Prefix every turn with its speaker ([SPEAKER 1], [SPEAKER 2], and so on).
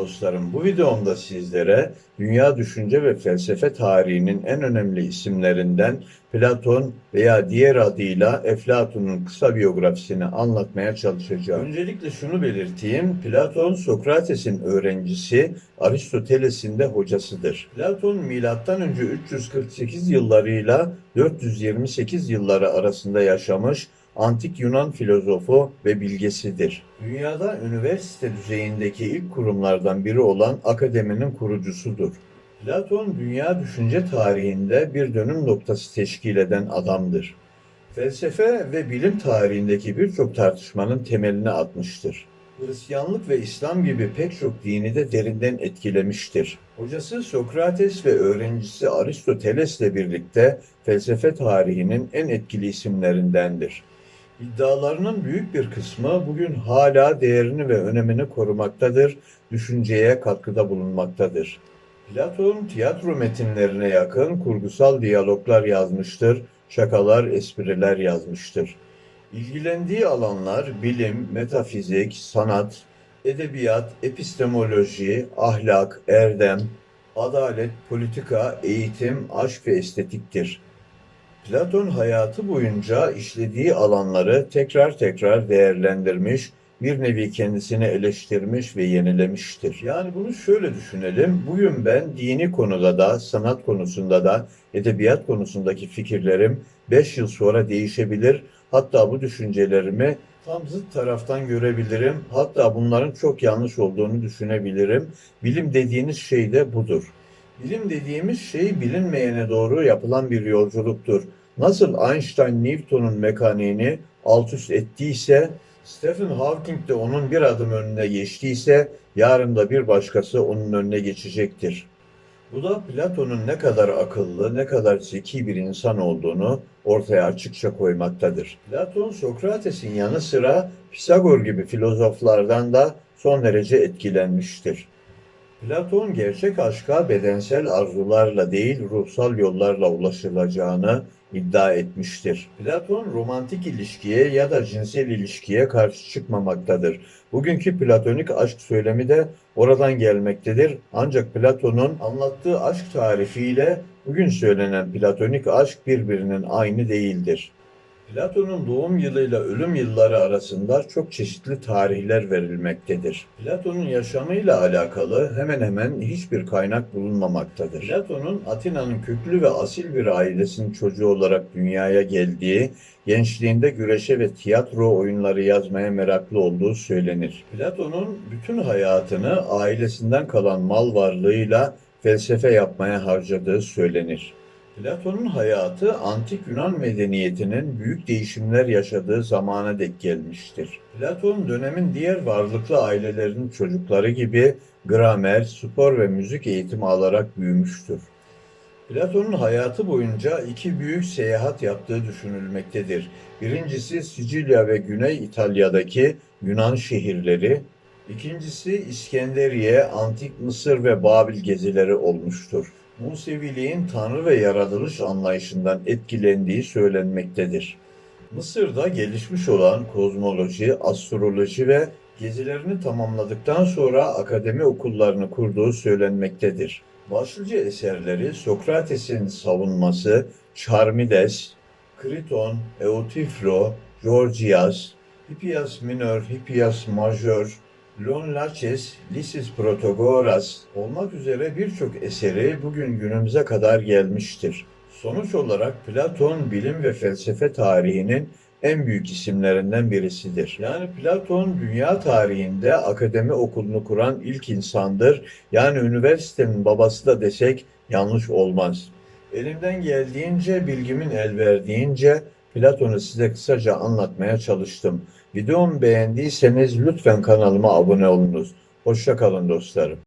[SPEAKER 1] dostlarım. Bu videomda sizlere dünya düşünce ve felsefe tarihinin en önemli isimlerinden Platon veya diğer adıyla Eflatun'un kısa biyografisini anlatmaya çalışacağım. Öncelikle şunu belirteyim. Platon Sokrates'in öğrencisi, Aristoteles'in de hocasıdır. Platon milattan önce 348 yıllarıyla 428 yılları arasında yaşamış antik Yunan filozofu ve bilgesidir. Dünyada üniversite düzeyindeki ilk kurumlardan biri olan akademinin kurucusudur. Platon dünya düşünce tarihinde bir dönüm noktası teşkil eden adamdır. Felsefe ve bilim tarihindeki birçok tartışmanın temelini atmıştır. Hristiyanlık ve İslam gibi pek çok dini de derinden etkilemiştir. Hocası Sokrates ve öğrencisi Aristoteles'le birlikte felsefe tarihinin en etkili isimlerindendir. İddialarının büyük bir kısmı bugün hala değerini ve önemini korumaktadır, düşünceye katkıda bulunmaktadır. Platon tiyatro metinlerine yakın kurgusal diyaloglar yazmıştır, şakalar, espriler yazmıştır. İlgilendiği alanlar bilim, metafizik, sanat, edebiyat, epistemoloji, ahlak, erdem, adalet, politika, eğitim, aşk ve estetiktir. Platon hayatı boyunca işlediği alanları tekrar tekrar değerlendirmiş, bir nevi kendisini eleştirmiş ve yenilemiştir. Yani bunu şöyle düşünelim. Bugün ben dini konuda da, sanat konusunda da, edebiyat konusundaki fikirlerim 5 yıl sonra değişebilir. Hatta bu düşüncelerimi tam zıt taraftan görebilirim. Hatta bunların çok yanlış olduğunu düşünebilirim. Bilim dediğiniz şey de budur. Bilim dediğimiz şey bilinmeyene doğru yapılan bir yolculuktur. Nasıl Einstein Newton'un mekaniğini alt üst ettiyse, Stephen Hawking de onun bir adım önüne geçtiyse, yarın da bir başkası onun önüne geçecektir. Bu da Platon'un ne kadar akıllı, ne kadar zeki bir insan olduğunu ortaya açıkça koymaktadır. Platon, Sokrates'in yanı sıra Pisagor gibi filozoflardan da son derece etkilenmiştir. Platon gerçek aşka bedensel arzularla değil ruhsal yollarla ulaşılacağını iddia etmiştir. Platon romantik ilişkiye ya da cinsel ilişkiye karşı çıkmamaktadır. Bugünkü platonik aşk söylemi de oradan gelmektedir. Ancak Platon'un anlattığı aşk tarifiyle bugün söylenen platonik aşk birbirinin aynı değildir. Platon'un doğum yılıyla ölüm yılları arasında çok çeşitli tarihler verilmektedir. Platon'un yaşamıyla alakalı hemen hemen hiçbir kaynak bulunmamaktadır. Platon'un Atina'nın köklü ve asil bir ailesinin çocuğu olarak dünyaya geldiği, gençliğinde güreşe ve tiyatro oyunları yazmaya meraklı olduğu söylenir. Platon'un bütün hayatını ailesinden kalan mal varlığıyla felsefe yapmaya harcadığı söylenir. Platon'un hayatı antik Yunan medeniyetinin büyük değişimler yaşadığı zamana dek gelmiştir. Platon dönemin diğer varlıklı ailelerinin çocukları gibi gramer, spor ve müzik eğitimi alarak büyümüştür. Platon'un hayatı boyunca iki büyük seyahat yaptığı düşünülmektedir. Birincisi Sicilya ve Güney İtalya'daki Yunan şehirleri, ikincisi İskenderiye, Antik Mısır ve Babil gezileri olmuştur. Museviliğin tanrı ve yaratılış anlayışından etkilendiği söylenmektedir. Mısır'da gelişmiş olan kozmoloji, astroloji ve gezilerini tamamladıktan sonra akademi okullarını kurduğu söylenmektedir. Başlıca eserleri Sokrates'in savunması, Charmides, Kriton, Eutifro, Gorgias, Hippias Minor, Hippias Major, Lon Laches, Lysis Protagoras olmak üzere birçok eseri bugün günümüze kadar gelmiştir. Sonuç olarak Platon bilim ve felsefe tarihinin en büyük isimlerinden birisidir. Yani Platon dünya tarihinde akademi okulunu kuran ilk insandır. Yani üniversitenin babası da desek yanlış olmaz. Elimden geldiğince, bilgimin el verdiğince Platon'u size kısaca anlatmaya çalıştım. Videomu beğendiyseniz lütfen kanalıma abone olunuz. Hoşça kalın dostlarım.